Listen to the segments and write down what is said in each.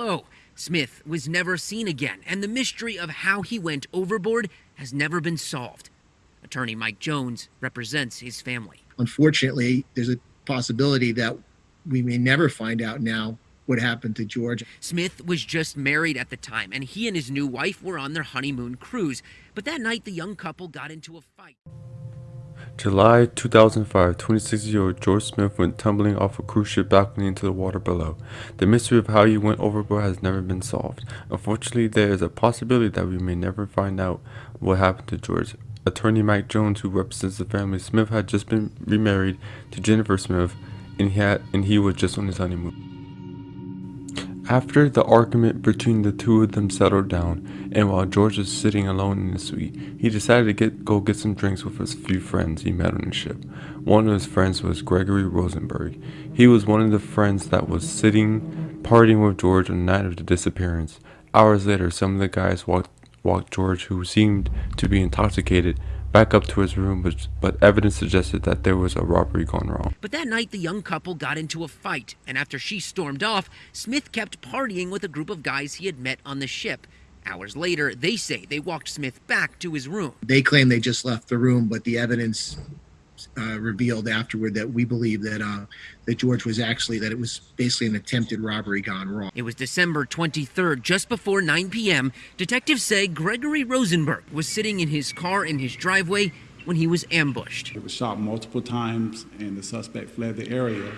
Low. Smith was never seen again, and the mystery of how he went overboard has never been solved. Attorney Mike Jones represents his family. Unfortunately, there's a possibility that we may never find out now what happened to George. Smith was just married at the time, and he and his new wife were on their honeymoon cruise. But that night, the young couple got into a fight. July 2005, 26-year-old George Smith went tumbling off a cruise ship balcony into the water below. The mystery of how he went overboard has never been solved. Unfortunately, there is a possibility that we may never find out what happened to George. Attorney Mike Jones, who represents the family, Smith had just been remarried to Jennifer Smith, and he, had, and he was just on his honeymoon. After the argument between the two of them settled down, and while George was sitting alone in the suite, he decided to get, go get some drinks with his few friends he met on the ship. One of his friends was Gregory Rosenberg. He was one of the friends that was sitting partying with George on the night of the disappearance. Hours later, some of the guys walked, walked George, who seemed to be intoxicated, back up to his room, but, but evidence suggested that there was a robbery gone wrong. But that night, the young couple got into a fight, and after she stormed off, Smith kept partying with a group of guys he had met on the ship. Hours later, they say they walked Smith back to his room. They claim they just left the room, but the evidence uh, revealed afterward that we believe that uh, that George was actually that it was basically an attempted robbery gone wrong. It was December 23rd, just before 9 p.m. Detectives say Gregory Rosenberg was sitting in his car in his driveway when he was ambushed. It was shot multiple times, and the suspect fled the area.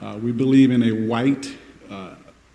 Uh, we believe in a white uh,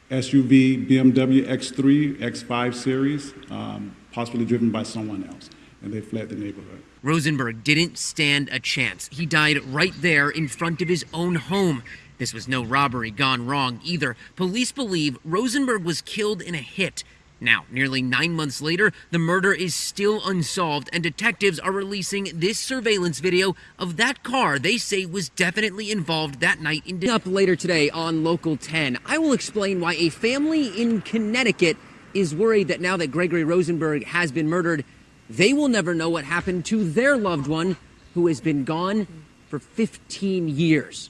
SUV BMW X3, X5 series, um, possibly driven by someone else, and they fled the neighborhood. Rosenberg didn't stand a chance. He died right there in front of his own home. This was no robbery gone wrong either. Police believe Rosenberg was killed in a hit. Now, nearly nine months later, the murder is still unsolved, and detectives are releasing this surveillance video of that car they say was definitely involved that night in. Up later today on Local 10, I will explain why a family in Connecticut is worried that now that Gregory Rosenberg has been murdered, they will never know what happened to their loved one who has been gone for 15 years.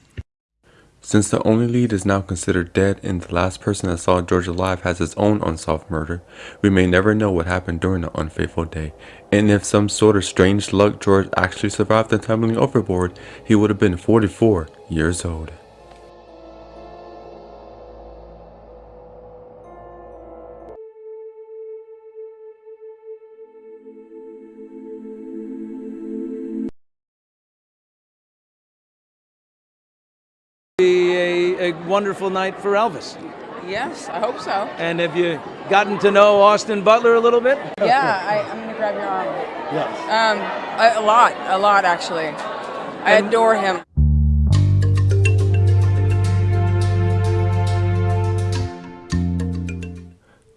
Since the only lead is now considered dead and the last person that saw George alive has his own unsolved murder, we may never know what happened during the unfaithful day. And if some sort of strange luck George actually survived the tumbling overboard, he would have been 44 years old. A, a wonderful night for Elvis. Yes, I hope so. And have you gotten to know Austin Butler a little bit? Yeah, I, I'm going to grab your arm. Yes. Um, a, a lot, a lot actually. I adore him.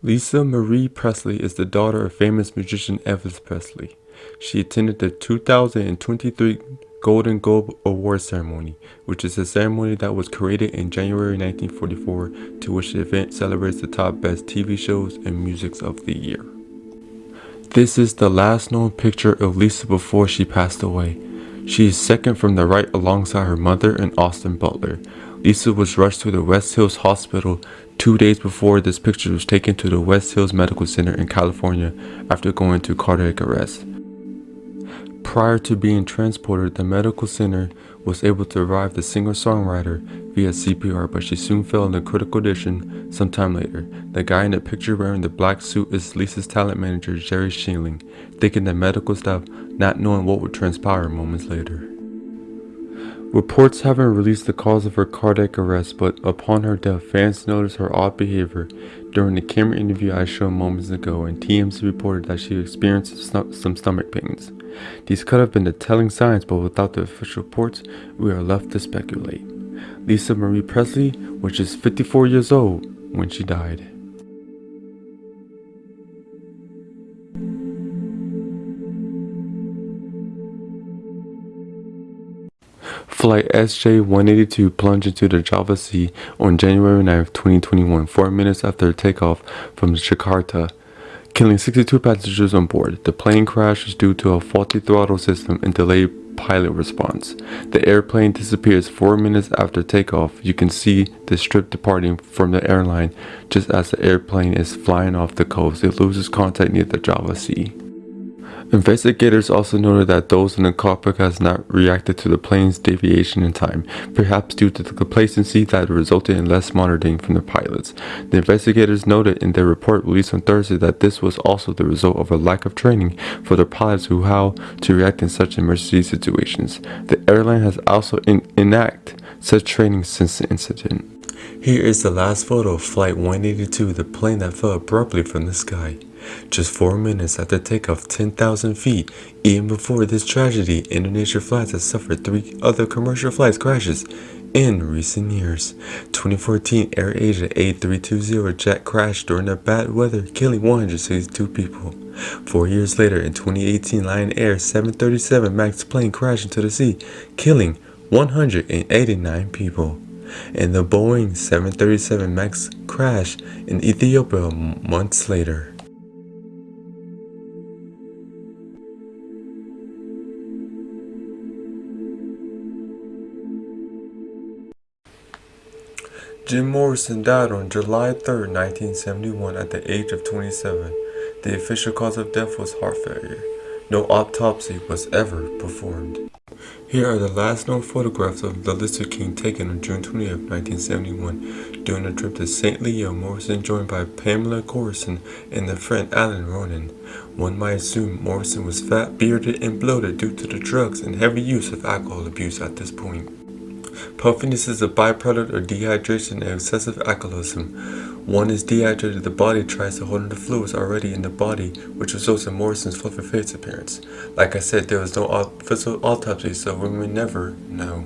Lisa Marie Presley is the daughter of famous musician Elvis Presley. She attended the 2023 Golden Globe Award Ceremony, which is a ceremony that was created in January 1944 to which the event celebrates the top best TV shows and musics of the year. This is the last known picture of Lisa before she passed away. She is second from the right alongside her mother and Austin Butler. Lisa was rushed to the West Hills Hospital two days before this picture was taken to the West Hills Medical Center in California after going to cardiac arrest. Prior to being transported, the medical center was able to revive the singer-songwriter via CPR, but she soon fell into critical condition sometime later. The guy in the picture wearing the black suit is Lisa's talent manager, Jerry Schilling, thinking the medical staff not knowing what would transpire moments later. Reports haven't released the cause of her cardiac arrest, but upon her death, fans noticed her odd behavior during the camera interview I showed moments ago, and TMZ reported that she experienced some stomach pains. These could have been the telling signs, but without the official reports, we are left to speculate. Lisa Marie Presley was just 54 years old when she died. Flight SJ-182 plunged into the Java Sea on January 9, 2021, four minutes after takeoff from Jakarta, killing 62 passengers on board. The plane crash was due to a faulty throttle system and delayed pilot response. The airplane disappears four minutes after takeoff. You can see the strip departing from the airline just as the airplane is flying off the coast. It loses contact near the Java Sea. Investigators also noted that those in the cockpit has not reacted to the plane's deviation in time, perhaps due to the complacency that resulted in less monitoring from the pilots. The investigators noted in their report released on Thursday that this was also the result of a lack of training for the pilots who how to react in such emergency situations. The airline has also in enact such training since the incident. Here is the last photo of Flight 182, the plane that fell abruptly from the sky. Just four minutes after takeoff 10,000 feet, even before this tragedy, Indonesia flights has suffered three other commercial flights crashes in recent years. 2014 AirAsia A320 jet crashed during the bad weather, killing 162 people. Four years later, in 2018, Lion Air 737 MAX plane crashed into the sea, killing 189 people. And the Boeing 737 MAX crashed in Ethiopia months later. Jim Morrison died on July 3, 1971 at the age of 27. The official cause of death was heart failure. No autopsy was ever performed. Here are the last known photographs of the Lizard King taken on June 20, 1971. During a trip to St. Leo, Morrison joined by Pamela Courson and their friend Alain Ronay. One might assume Morrison was fat, bearded, and bloated due to the drugs and heavy use of alcohol abuse at this point. Puffiness is a byproduct of dehydration and excessive alcoholism. One is dehydrated, the body tries to hold in the fluids already in the body, which results in Morrison's fluffy face appearance. Like I said, there was no official autopsy, so we may never know.